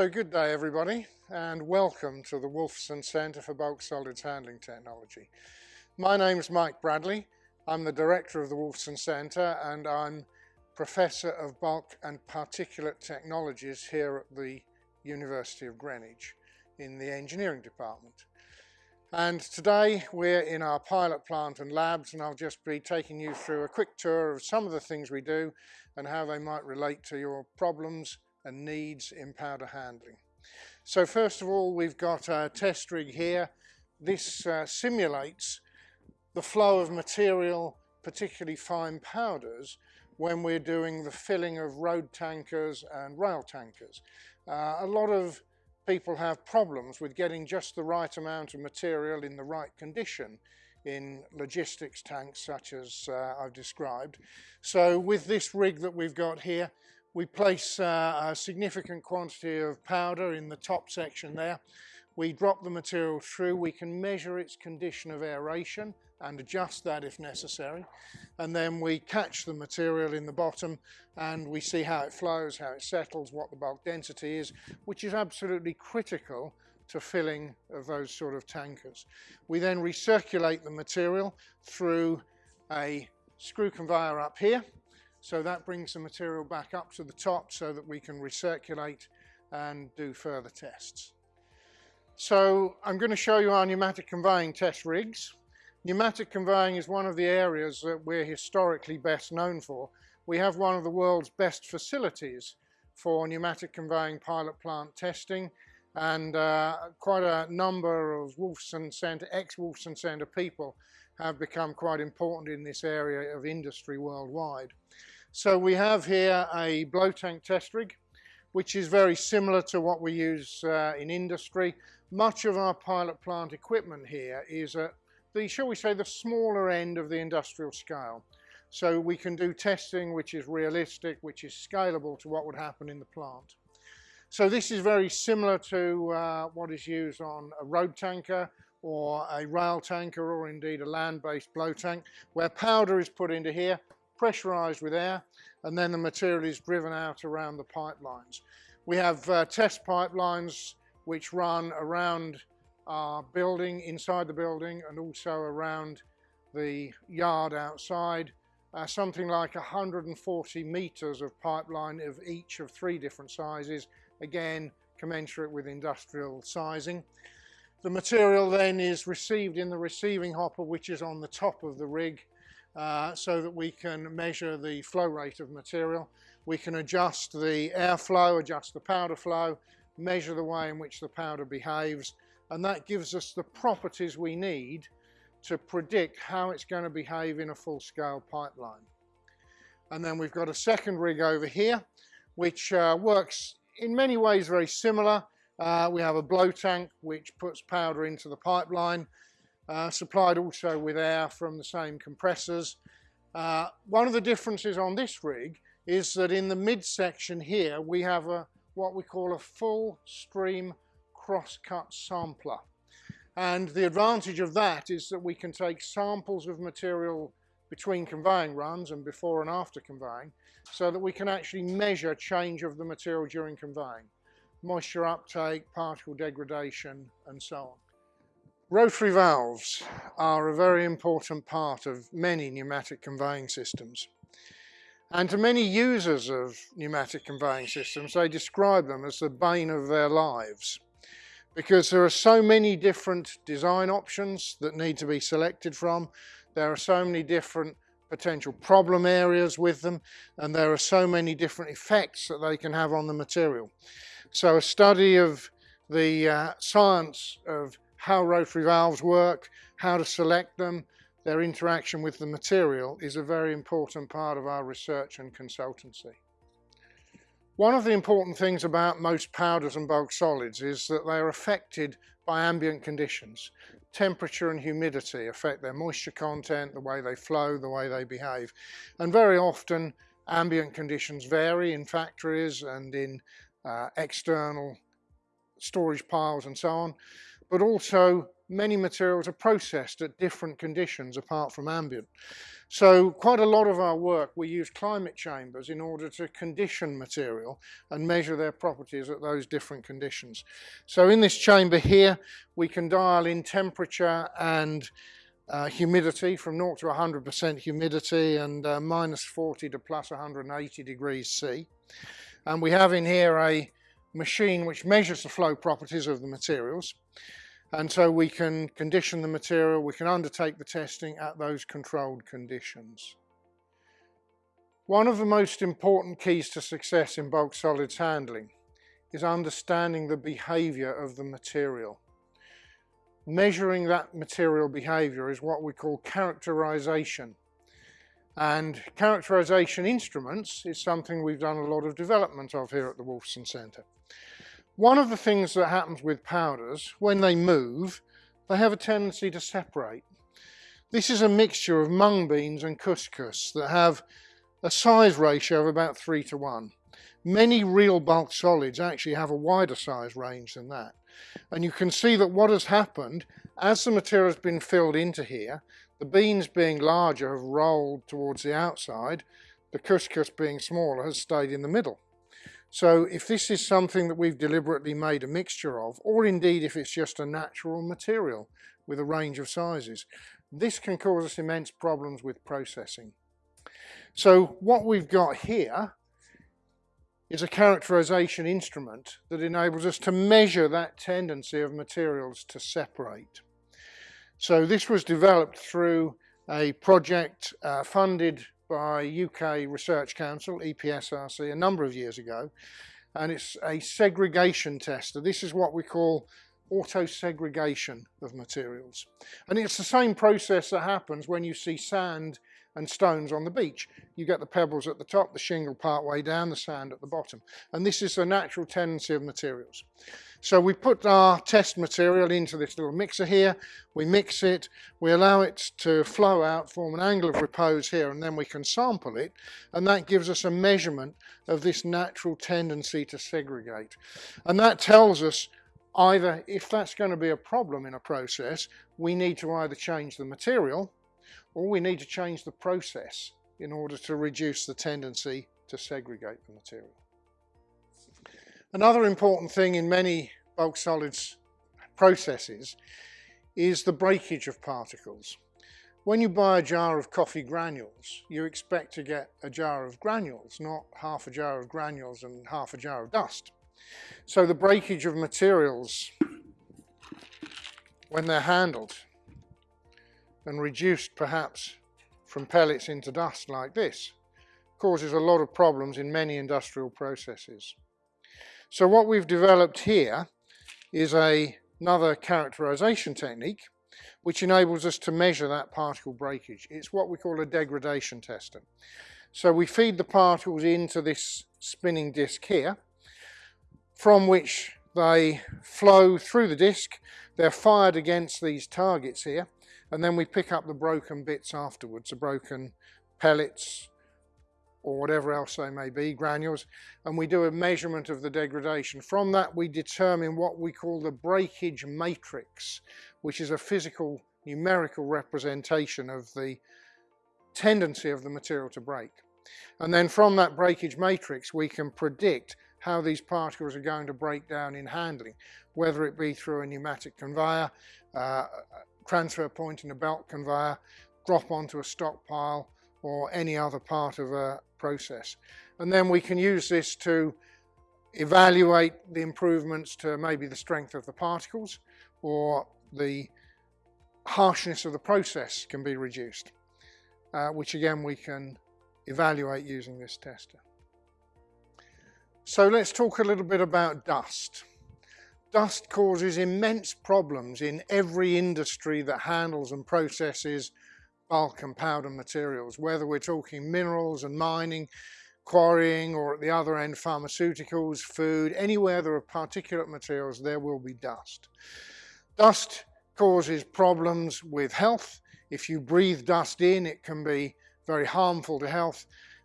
So good day everybody and welcome to the Wolfson Centre for Bulk Solids Handling Technology. My name is Mike Bradley. I'm the director of the Wolfson Centre and I'm Professor of Bulk and Particulate Technologies here at the University of Greenwich in the Engineering Department. And today we're in our pilot plant and labs and I'll just be taking you through a quick tour of some of the things we do and how they might relate to your problems and needs in powder handling. So first of all, we've got a test rig here. This uh, simulates the flow of material, particularly fine powders, when we're doing the filling of road tankers and rail tankers. Uh, a lot of people have problems with getting just the right amount of material in the right condition in logistics tanks such as uh, I've described. So with this rig that we've got here, we place uh, a significant quantity of powder in the top section there. We drop the material through, we can measure its condition of aeration and adjust that if necessary. And then we catch the material in the bottom and we see how it flows, how it settles, what the bulk density is, which is absolutely critical to filling of those sort of tankers. We then recirculate the material through a screw conveyor up here so that brings the material back up to the top so that we can recirculate and do further tests. So I'm going to show you our pneumatic conveying test rigs. Pneumatic conveying is one of the areas that we're historically best known for. We have one of the world's best facilities for pneumatic conveying pilot plant testing and uh, quite a number of Wolfson Centre, ex-Wolfson Centre people have become quite important in this area of industry worldwide. So we have here a blow tank test rig, which is very similar to what we use uh, in industry. Much of our pilot plant equipment here is at the, shall we say, the smaller end of the industrial scale. So we can do testing which is realistic, which is scalable to what would happen in the plant. So this is very similar to uh, what is used on a road tanker or a rail tanker or indeed a land-based blow tank where powder is put into here pressurized with air and then the material is driven out around the pipelines. We have uh, test pipelines which run around our building, inside the building and also around the yard outside. Uh, something like 140 meters of pipeline of each of three different sizes, again commensurate with industrial sizing. The material then is received in the receiving hopper which is on the top of the rig uh, so that we can measure the flow rate of material. We can adjust the airflow, adjust the powder flow, measure the way in which the powder behaves, and that gives us the properties we need to predict how it's going to behave in a full-scale pipeline. And then we've got a second rig over here, which uh, works in many ways very similar. Uh, we have a blow tank which puts powder into the pipeline uh, supplied also with air from the same compressors. Uh, one of the differences on this rig is that in the midsection here we have a what we call a full stream cross-cut sampler. And the advantage of that is that we can take samples of material between conveying runs and before and after conveying so that we can actually measure change of the material during conveying. Moisture uptake, particle degradation and so on. Rotary valves are a very important part of many pneumatic conveying systems. And to many users of pneumatic conveying systems, they describe them as the bane of their lives because there are so many different design options that need to be selected from. There are so many different potential problem areas with them and there are so many different effects that they can have on the material. So a study of the uh, science of how rotary valves work, how to select them, their interaction with the material is a very important part of our research and consultancy. One of the important things about most powders and bulk solids is that they are affected by ambient conditions. Temperature and humidity affect their moisture content, the way they flow, the way they behave. And very often ambient conditions vary in factories and in uh, external storage piles and so on but also many materials are processed at different conditions apart from ambient. So quite a lot of our work, we use climate chambers in order to condition material and measure their properties at those different conditions. So in this chamber here, we can dial in temperature and uh, humidity from 0 to 100% humidity and uh, minus 40 to plus 180 degrees C. And we have in here a machine which measures the flow properties of the materials. And so we can condition the material, we can undertake the testing at those controlled conditions. One of the most important keys to success in bulk solids handling is understanding the behaviour of the material. Measuring that material behaviour is what we call characterisation. And characterisation instruments is something we've done a lot of development of here at the Wolfson Centre. One of the things that happens with powders, when they move, they have a tendency to separate. This is a mixture of mung beans and couscous that have a size ratio of about 3 to 1. Many real bulk solids actually have a wider size range than that. And you can see that what has happened, as the material has been filled into here, the beans being larger have rolled towards the outside, the couscous being smaller has stayed in the middle. So if this is something that we've deliberately made a mixture of, or indeed if it's just a natural material with a range of sizes, this can cause us immense problems with processing. So what we've got here is a characterization instrument that enables us to measure that tendency of materials to separate. So this was developed through a project uh, funded by UK Research Council, EPSRC, a number of years ago, and it's a segregation tester. This is what we call auto-segregation of materials. And it's the same process that happens when you see sand and stones on the beach. You get the pebbles at the top, the shingle part way down, the sand at the bottom. And this is the natural tendency of materials. So we put our test material into this little mixer here, we mix it, we allow it to flow out, form an angle of repose here, and then we can sample it, and that gives us a measurement of this natural tendency to segregate. And that tells us either, if that's going to be a problem in a process, we need to either change the material, or we need to change the process in order to reduce the tendency to segregate the material. Another important thing in many bulk solids processes is the breakage of particles. When you buy a jar of coffee granules, you expect to get a jar of granules, not half a jar of granules and half a jar of dust. So the breakage of materials, when they're handled and reduced perhaps from pellets into dust like this, causes a lot of problems in many industrial processes. So what we've developed here is a, another characterization technique which enables us to measure that particle breakage. It's what we call a degradation tester. So we feed the particles into this spinning disc here, from which they flow through the disc, they're fired against these targets here, and then we pick up the broken bits afterwards, the broken pellets, or whatever else they may be, granules, and we do a measurement of the degradation. From that we determine what we call the breakage matrix, which is a physical numerical representation of the tendency of the material to break. And then from that breakage matrix we can predict how these particles are going to break down in handling, whether it be through a pneumatic conveyor, uh, transfer point in a belt conveyor, drop onto a stockpile, or any other part of a process. And then we can use this to evaluate the improvements to maybe the strength of the particles or the harshness of the process can be reduced, uh, which again we can evaluate using this tester. So let's talk a little bit about dust. Dust causes immense problems in every industry that handles and processes bulk and powder materials, whether we're talking minerals and mining, quarrying, or at the other end pharmaceuticals, food, anywhere there are particulate materials, there will be dust. Dust causes problems with health. If you breathe dust in, it can be very harmful to health.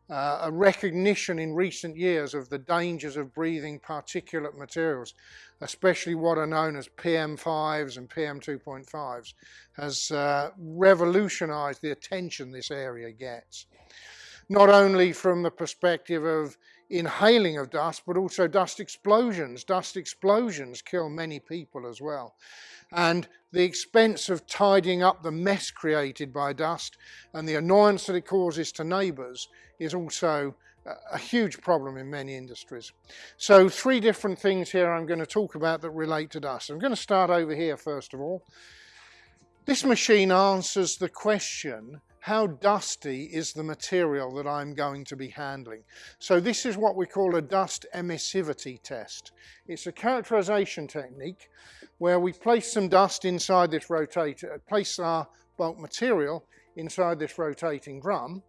Uh, a recognition in recent years of the dangers of breathing particulate materials, especially what are known as PM5s and PM2.5s, has uh, revolutionized the attention this area gets. Not only from the perspective of inhaling of dust, but also dust explosions. Dust explosions kill many people as well. And the expense of tidying up the mess created by dust and the annoyance that it causes to neighbours is also a huge problem in many industries. So three different things here I'm going to talk about that relate to dust. I'm going to start over here first of all. This machine answers the question how dusty is the material that I'm going to be handling. So this is what we call a dust emissivity test. It's a characterization technique where we place some dust inside this rotator, uh, place our bulk material inside this rotating drum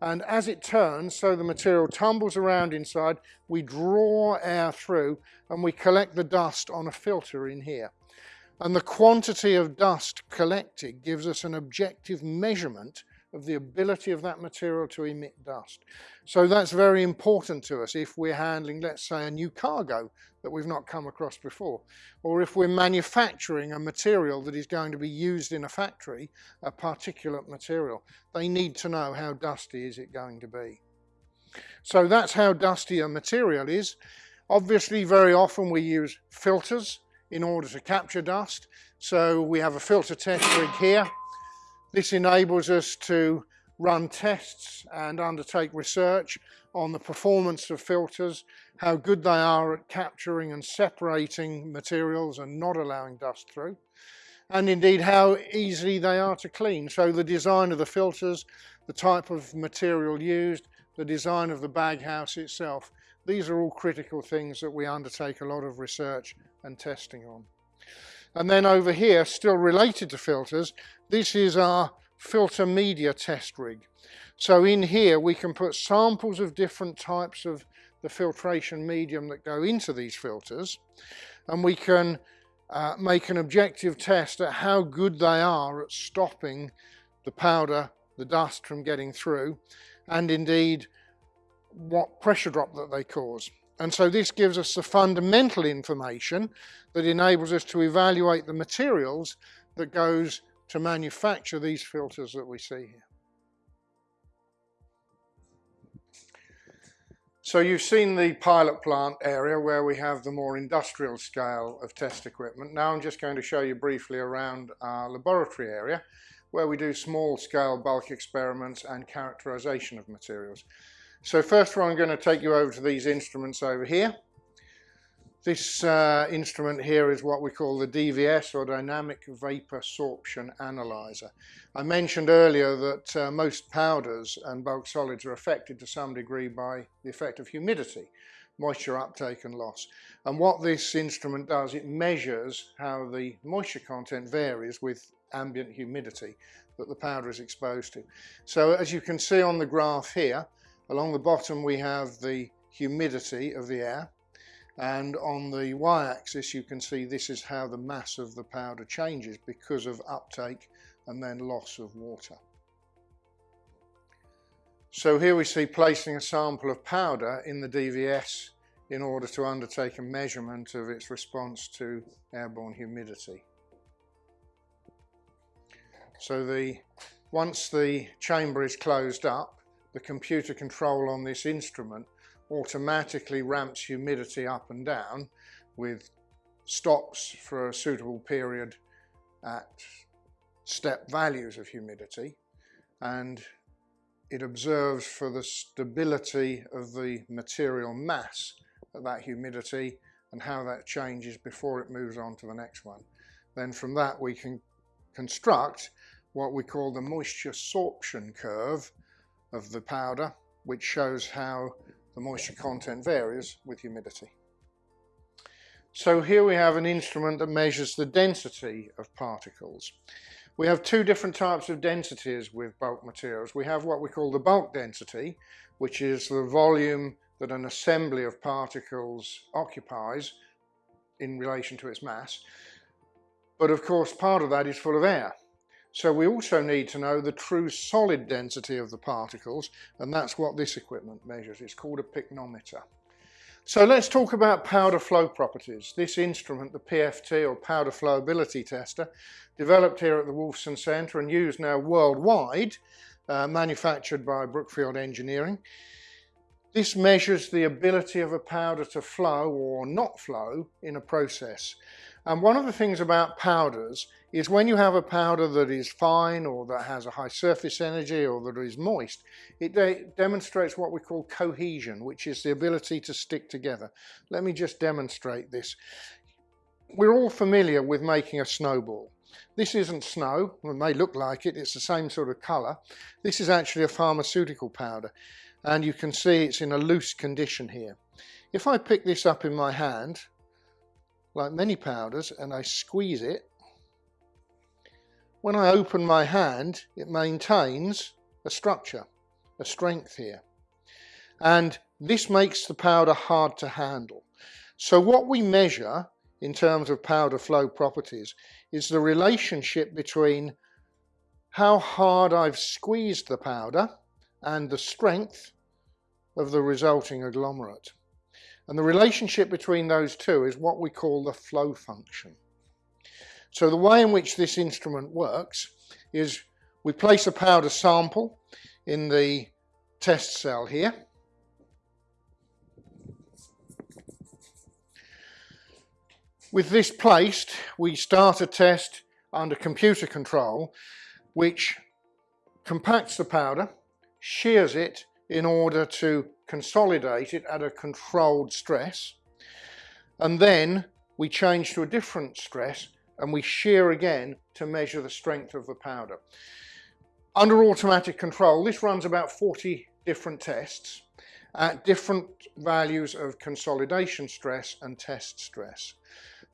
and as it turns, so the material tumbles around inside, we draw air through and we collect the dust on a filter in here. And the quantity of dust collected gives us an objective measurement of the ability of that material to emit dust. So that's very important to us if we're handling, let's say, a new cargo that we've not come across before, or if we're manufacturing a material that is going to be used in a factory, a particulate material. They need to know how dusty is it going to be. So that's how dusty a material is. Obviously, very often we use filters in order to capture dust. So we have a filter test rig here this enables us to run tests and undertake research on the performance of filters, how good they are at capturing and separating materials and not allowing dust through, and indeed how easy they are to clean. So the design of the filters, the type of material used, the design of the baghouse itself, these are all critical things that we undertake a lot of research and testing on. And then over here, still related to filters, this is our filter media test rig. So in here we can put samples of different types of the filtration medium that go into these filters and we can uh, make an objective test at how good they are at stopping the powder, the dust from getting through and indeed what pressure drop that they cause. And so this gives us the fundamental information that enables us to evaluate the materials that goes to manufacture these filters that we see here. So you've seen the pilot plant area where we have the more industrial scale of test equipment. Now I'm just going to show you briefly around our laboratory area where we do small scale bulk experiments and characterization of materials. So first of all, I'm going to take you over to these instruments over here. This uh, instrument here is what we call the DVS or Dynamic Vapor Sorption Analyzer. I mentioned earlier that uh, most powders and bulk solids are affected to some degree by the effect of humidity, moisture uptake and loss. And what this instrument does, it measures how the moisture content varies with ambient humidity that the powder is exposed to. So as you can see on the graph here, Along the bottom we have the humidity of the air and on the y-axis you can see this is how the mass of the powder changes because of uptake and then loss of water. So here we see placing a sample of powder in the DVS in order to undertake a measurement of its response to airborne humidity. So the once the chamber is closed up the computer control on this instrument automatically ramps humidity up and down with stops for a suitable period at step values of humidity and it observes for the stability of the material mass at that humidity and how that changes before it moves on to the next one. Then from that we can construct what we call the moisture sorption curve of the powder, which shows how the moisture content varies with humidity. So here we have an instrument that measures the density of particles. We have two different types of densities with bulk materials. We have what we call the bulk density, which is the volume that an assembly of particles occupies in relation to its mass. But of course part of that is full of air. So we also need to know the true solid density of the particles, and that's what this equipment measures. It's called a pycnometer. So let's talk about powder flow properties. This instrument, the PFT or powder flowability tester, developed here at the Wolfson Centre and used now worldwide, uh, manufactured by Brookfield Engineering. This measures the ability of a powder to flow or not flow in a process. And one of the things about powders is when you have a powder that is fine or that has a high surface energy or that is moist, it de demonstrates what we call cohesion, which is the ability to stick together. Let me just demonstrate this. We're all familiar with making a snowball. This isn't snow, it may look like it, it's the same sort of colour. This is actually a pharmaceutical powder and you can see it's in a loose condition here. If I pick this up in my hand, like many powders and I squeeze it, when I open my hand it maintains a structure, a strength here. And this makes the powder hard to handle. So what we measure in terms of powder flow properties is the relationship between how hard I've squeezed the powder and the strength of the resulting agglomerate. And the relationship between those two is what we call the flow function. So the way in which this instrument works is we place a powder sample in the test cell here. With this placed, we start a test under computer control, which compacts the powder, shears it in order to consolidate it at a controlled stress and then we change to a different stress and we shear again to measure the strength of the powder. Under automatic control this runs about 40 different tests at different values of consolidation stress and test stress.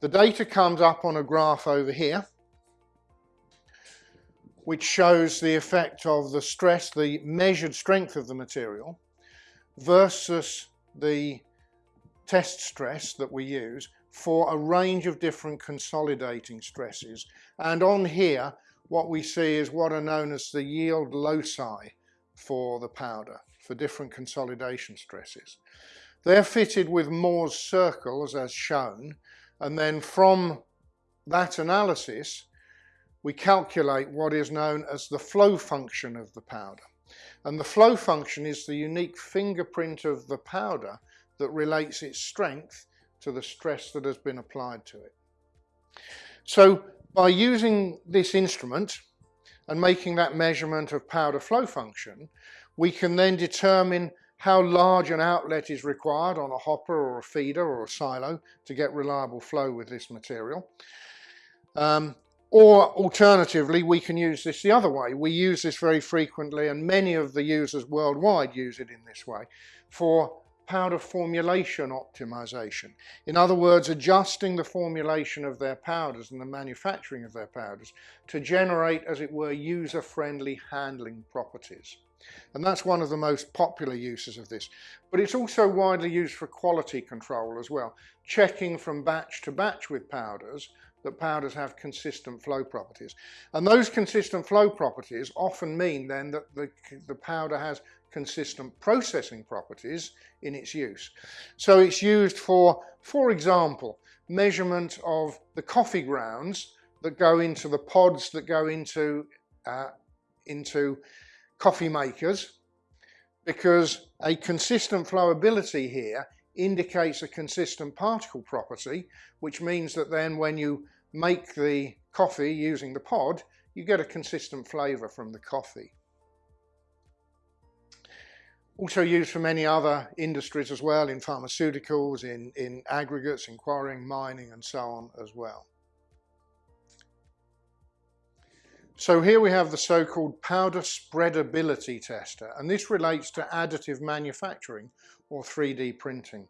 The data comes up on a graph over here which shows the effect of the stress, the measured strength of the material versus the test stress that we use for a range of different consolidating stresses. And on here, what we see is what are known as the yield loci for the powder, for different consolidation stresses. They're fitted with Mohr's circles as shown, and then from that analysis, we calculate what is known as the flow function of the powder. And the flow function is the unique fingerprint of the powder that relates its strength to the stress that has been applied to it. So by using this instrument and making that measurement of powder flow function, we can then determine how large an outlet is required on a hopper or a feeder or a silo to get reliable flow with this material. Um, or alternatively, we can use this the other way. We use this very frequently and many of the users worldwide use it in this way for powder formulation optimization. In other words, adjusting the formulation of their powders and the manufacturing of their powders to generate, as it were, user-friendly handling properties. And that's one of the most popular uses of this. But it's also widely used for quality control as well, checking from batch to batch with powders that powders have consistent flow properties. And those consistent flow properties often mean then that the, the powder has consistent processing properties in its use. So it's used for, for example, measurement of the coffee grounds that go into the pods that go into, uh, into coffee makers because a consistent flowability here indicates a consistent particle property, which means that then when you make the coffee using the pod, you get a consistent flavour from the coffee. Also used for many other industries as well, in pharmaceuticals, in, in aggregates, in quarrying, mining and so on as well. So here we have the so-called powder spreadability tester, and this relates to additive manufacturing or 3D printing.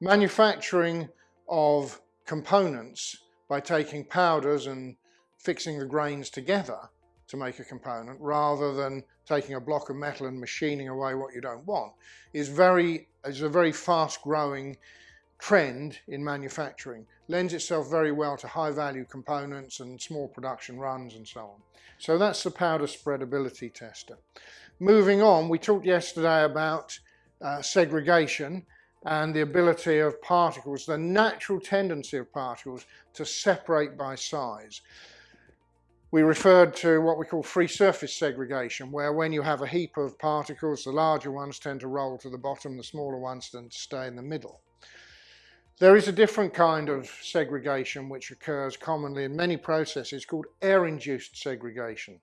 Manufacturing of components by taking powders and fixing the grains together to make a component rather than taking a block of metal and machining away what you don't want is very is a very fast growing trend in manufacturing. Lends itself very well to high value components and small production runs and so on. So that's the powder spreadability tester. Moving on, we talked yesterday about uh, segregation and the ability of particles, the natural tendency of particles to separate by size. We referred to what we call free surface segregation, where when you have a heap of particles, the larger ones tend to roll to the bottom, the smaller ones tend to stay in the middle. There is a different kind of segregation which occurs commonly in many processes called air-induced segregation.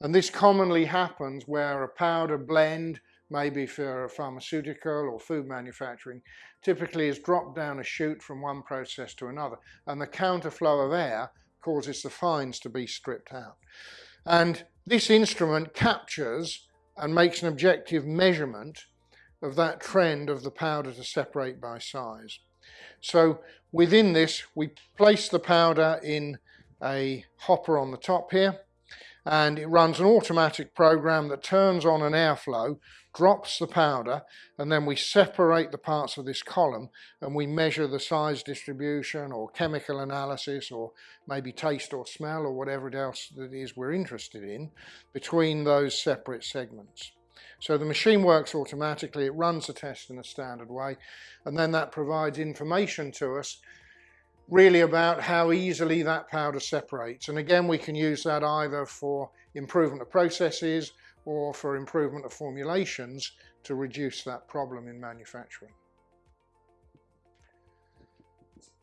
And this commonly happens where a powder blend maybe for a pharmaceutical or food manufacturing, typically is dropped down a chute from one process to another. And the counterflow of air causes the fines to be stripped out. And this instrument captures and makes an objective measurement of that trend of the powder to separate by size. So within this, we place the powder in a hopper on the top here, and it runs an automatic program that turns on an airflow drops the powder and then we separate the parts of this column and we measure the size distribution or chemical analysis or maybe taste or smell or whatever else that is we're interested in between those separate segments. So the machine works automatically, it runs the test in a standard way and then that provides information to us really about how easily that powder separates and again we can use that either for improvement of processes or for improvement of formulations to reduce that problem in manufacturing.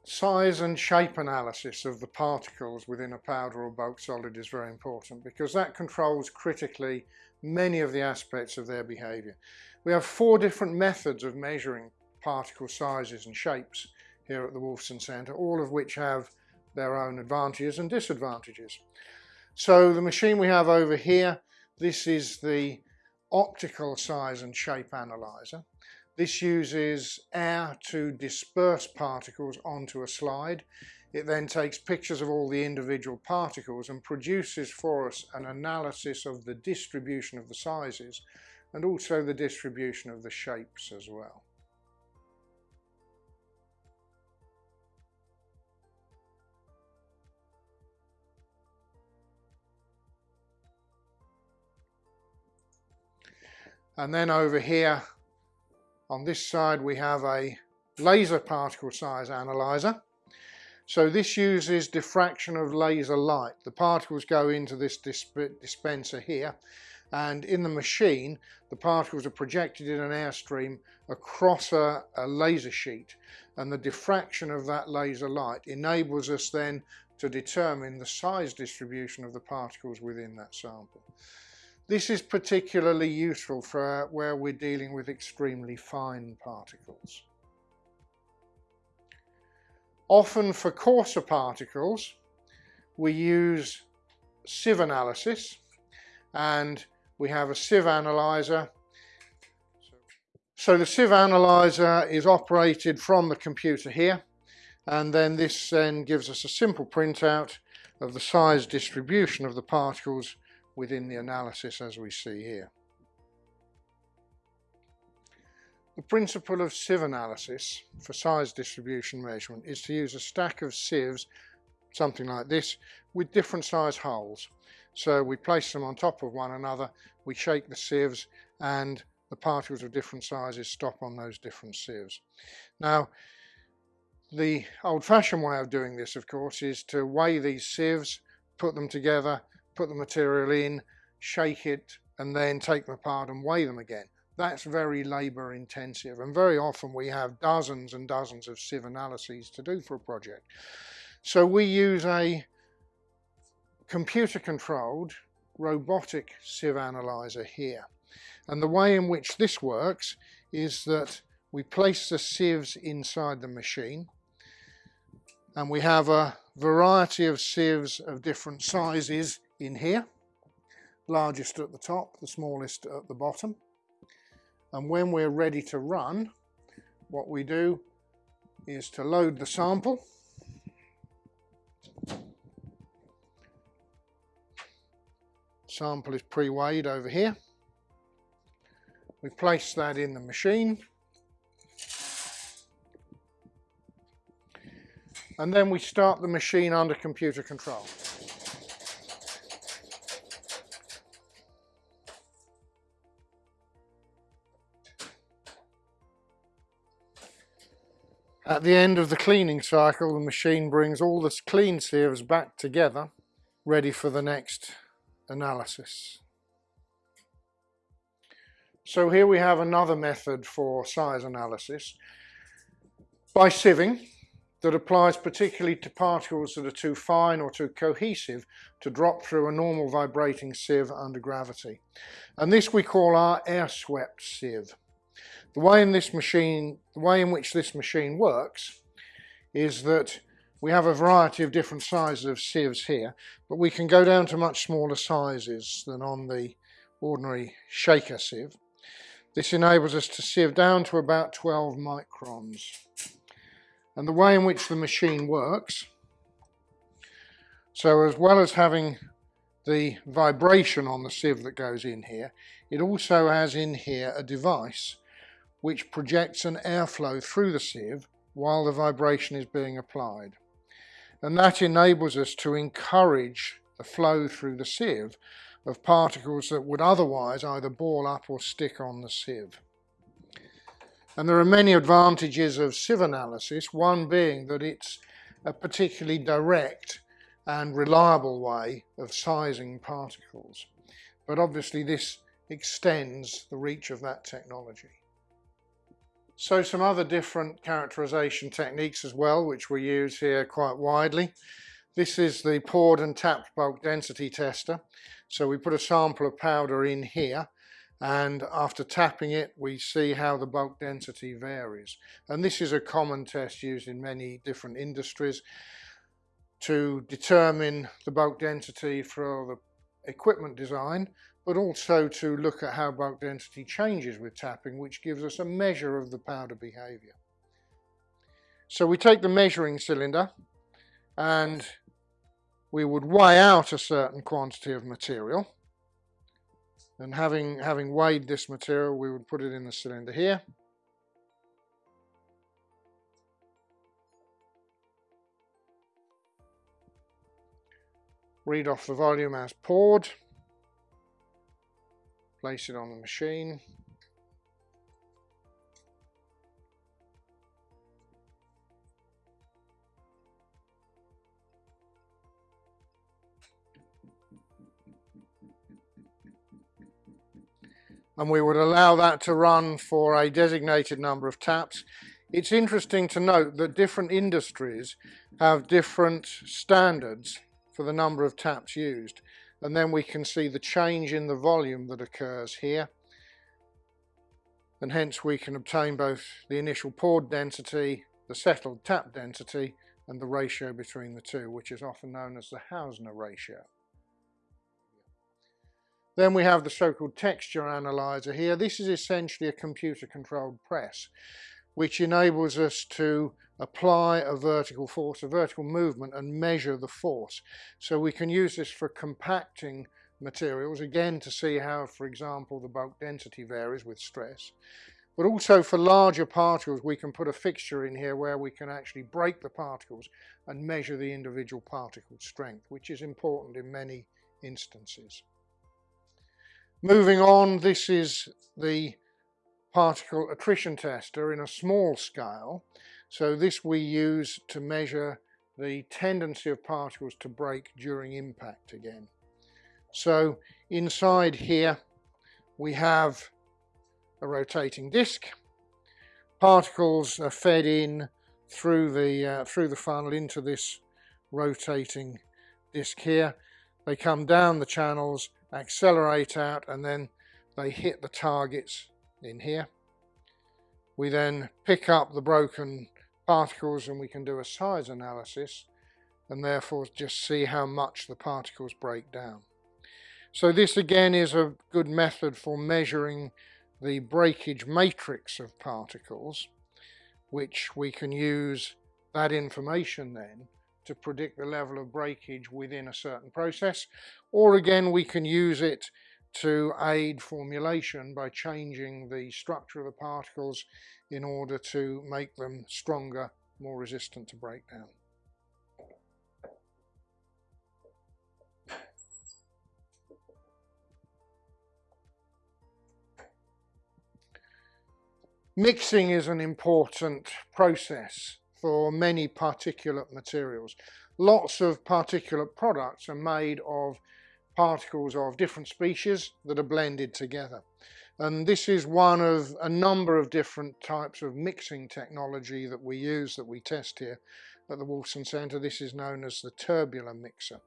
Size and shape analysis of the particles within a powder or bulk solid is very important because that controls critically many of the aspects of their behaviour. We have four different methods of measuring particle sizes and shapes here at the Wolfson Centre, all of which have their own advantages and disadvantages. So the machine we have over here this is the optical size and shape analyzer. This uses air to disperse particles onto a slide. It then takes pictures of all the individual particles and produces for us an analysis of the distribution of the sizes and also the distribution of the shapes as well. And then over here on this side we have a laser particle size analyzer. So this uses diffraction of laser light. The particles go into this dispenser here and in the machine the particles are projected in an airstream across a, a laser sheet and the diffraction of that laser light enables us then to determine the size distribution of the particles within that sample. This is particularly useful for uh, where we're dealing with extremely fine particles. Often for coarser particles, we use sieve analysis and we have a sieve analyzer. So the sieve analyzer is operated from the computer here and then this then gives us a simple printout of the size distribution of the particles within the analysis as we see here. The principle of sieve analysis for size distribution measurement is to use a stack of sieves, something like this, with different size holes. So we place them on top of one another, we shake the sieves and the particles of different sizes stop on those different sieves. Now, the old-fashioned way of doing this, of course, is to weigh these sieves, put them together put the material in, shake it, and then take them apart and weigh them again. That's very labour intensive and very often we have dozens and dozens of sieve analyses to do for a project. So we use a computer controlled robotic sieve analyzer here. And the way in which this works is that we place the sieves inside the machine and we have a variety of sieves of different sizes in here, largest at the top, the smallest at the bottom. And when we're ready to run, what we do is to load the sample. Sample is pre-weighed over here. We place that in the machine. and then we start the machine under computer control. At the end of the cleaning cycle, the machine brings all the clean sieves back together, ready for the next analysis. So here we have another method for size analysis. By sieving, that applies particularly to particles that are too fine or too cohesive to drop through a normal vibrating sieve under gravity. And this we call our air swept sieve. The way in this machine, the way in which this machine works is that we have a variety of different sizes of sieves here, but we can go down to much smaller sizes than on the ordinary shaker sieve. This enables us to sieve down to about 12 microns. And the way in which the machine works, so as well as having the vibration on the sieve that goes in here, it also has in here a device which projects an airflow through the sieve while the vibration is being applied. And that enables us to encourage the flow through the sieve of particles that would otherwise either ball up or stick on the sieve. And there are many advantages of sieve analysis, one being that it's a particularly direct and reliable way of sizing particles. But obviously this extends the reach of that technology. So some other different characterization techniques as well, which we use here quite widely. This is the poured and tapped bulk density tester. So we put a sample of powder in here and after tapping it we see how the bulk density varies. And this is a common test used in many different industries to determine the bulk density for the equipment design but also to look at how bulk density changes with tapping, which gives us a measure of the powder behavior. So we take the measuring cylinder and we would weigh out a certain quantity of material. And having, having weighed this material, we would put it in the cylinder here. Read off the volume as poured place it on the machine. and we would allow that to run for a designated number of taps. It's interesting to note that different industries have different standards for the number of taps used and then we can see the change in the volume that occurs here and hence we can obtain both the initial poured density, the settled tap density and the ratio between the two which is often known as the Hausner ratio. Then we have the so-called texture analyzer here. This is essentially a computer controlled press which enables us to apply a vertical force, a vertical movement and measure the force. So we can use this for compacting materials, again to see how, for example, the bulk density varies with stress. But also for larger particles, we can put a fixture in here where we can actually break the particles and measure the individual particle strength, which is important in many instances. Moving on, this is the particle attrition tester in a small scale. So this we use to measure the tendency of particles to break during impact again. So inside here we have a rotating disc. Particles are fed in through the uh, through the funnel into this rotating disc here. They come down the channels, accelerate out, and then they hit the targets in here. We then pick up the broken particles and we can do a size analysis and therefore just see how much the particles break down. So this again is a good method for measuring the breakage matrix of particles which we can use that information then to predict the level of breakage within a certain process or again we can use it to aid formulation by changing the structure of the particles in order to make them stronger, more resistant to breakdown. Mixing is an important process for many particulate materials. Lots of particulate products are made of particles of different species that are blended together. And this is one of a number of different types of mixing technology that we use, that we test here at the Wolfson Centre. This is known as the tubular mixer.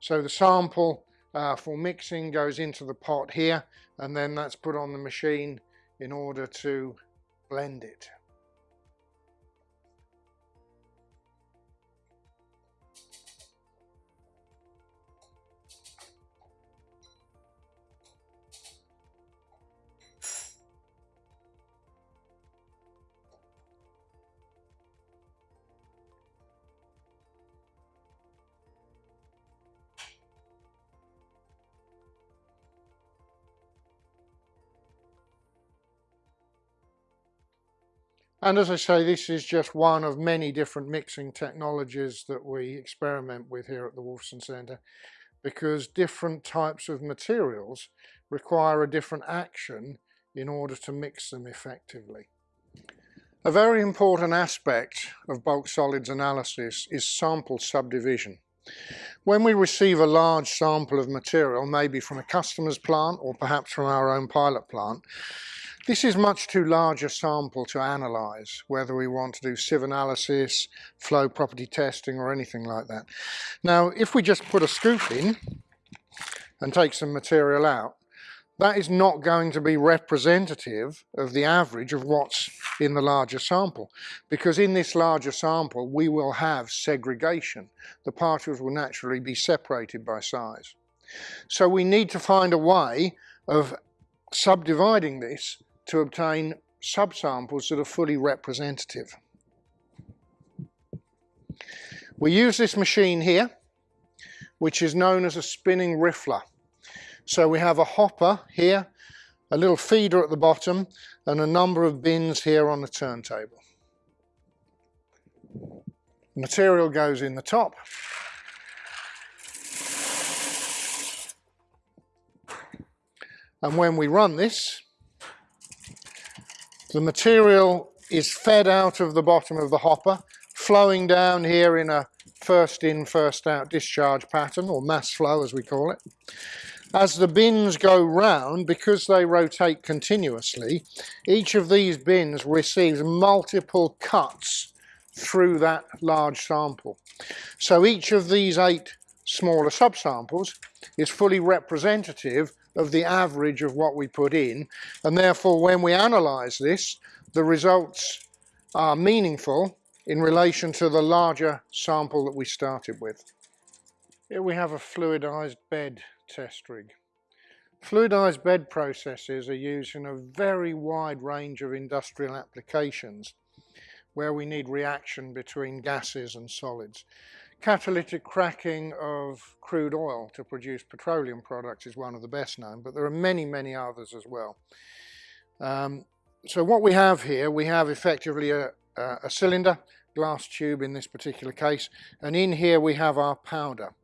So the sample uh, for mixing goes into the pot here and then that's put on the machine in order to blend it. And as I say, this is just one of many different mixing technologies that we experiment with here at the Wolfson Centre because different types of materials require a different action in order to mix them effectively. A very important aspect of bulk solids analysis is sample subdivision. When we receive a large sample of material, maybe from a customer's plant or perhaps from our own pilot plant, this is much too large a sample to analyse, whether we want to do sieve analysis, flow property testing or anything like that. Now, if we just put a scoop in and take some material out, that is not going to be representative of the average of what's in the larger sample because in this larger sample we will have segregation. The particles will naturally be separated by size. So we need to find a way of subdividing this to obtain subsamples that are fully representative. We use this machine here, which is known as a spinning riffler. So we have a hopper here, a little feeder at the bottom, and a number of bins here on the turntable. Material goes in the top. And when we run this, the material is fed out of the bottom of the hopper, flowing down here in a first in, first out discharge pattern, or mass flow as we call it. As the bins go round, because they rotate continuously, each of these bins receives multiple cuts through that large sample. So each of these eight smaller subsamples is fully representative of the average of what we put in and therefore when we analyse this the results are meaningful in relation to the larger sample that we started with. Here we have a fluidised bed test rig. Fluidised bed processes are used in a very wide range of industrial applications where we need reaction between gases and solids. Catalytic cracking of crude oil to produce petroleum products is one of the best known, but there are many, many others as well. Um, so what we have here, we have effectively a, a cylinder, glass tube in this particular case, and in here we have our powder.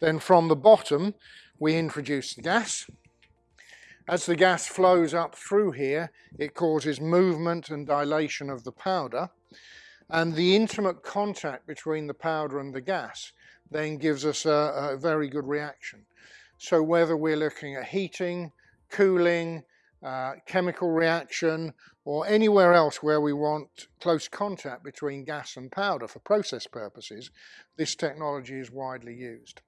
Then from the bottom, we introduce the gas. As the gas flows up through here, it causes movement and dilation of the powder, and the intimate contact between the powder and the gas then gives us a, a very good reaction. So whether we're looking at heating, cooling, uh, chemical reaction, or anywhere else where we want close contact between gas and powder for process purposes, this technology is widely used.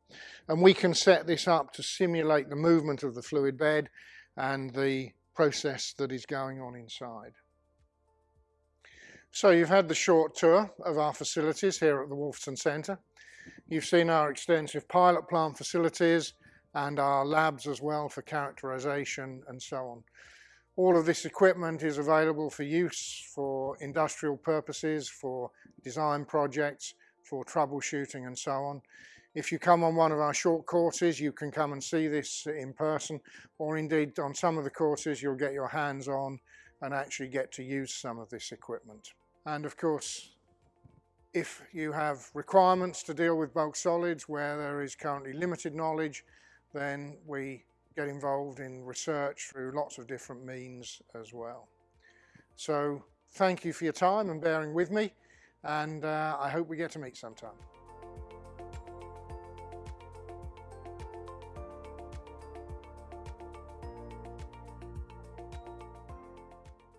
And we can set this up to simulate the movement of the fluid bed and the process that is going on inside. So you've had the short tour of our facilities here at the Wolfson Centre. You've seen our extensive pilot plant facilities and our labs as well for characterization and so on. All of this equipment is available for use for industrial purposes, for design projects, for troubleshooting and so on. If you come on one of our short courses, you can come and see this in person, or indeed on some of the courses, you'll get your hands on and actually get to use some of this equipment. And of course, if you have requirements to deal with bulk solids where there is currently limited knowledge, then we get involved in research through lots of different means as well. So thank you for your time and bearing with me and uh, I hope we get to meet sometime.